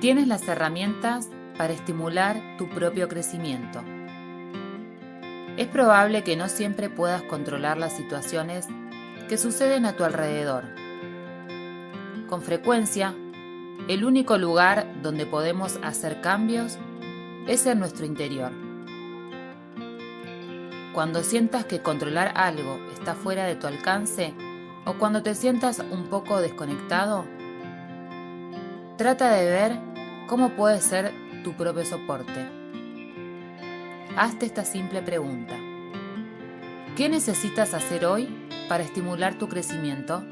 Tienes las herramientas para estimular tu propio crecimiento. Es probable que no siempre puedas controlar las situaciones que suceden a tu alrededor. Con frecuencia, el único lugar donde podemos hacer cambios es en nuestro interior. Cuando sientas que controlar algo está fuera de tu alcance o cuando te sientas un poco desconectado, trata de ver cómo puede ser tu propio soporte. Hazte esta simple pregunta. ¿Qué necesitas hacer hoy para estimular tu crecimiento?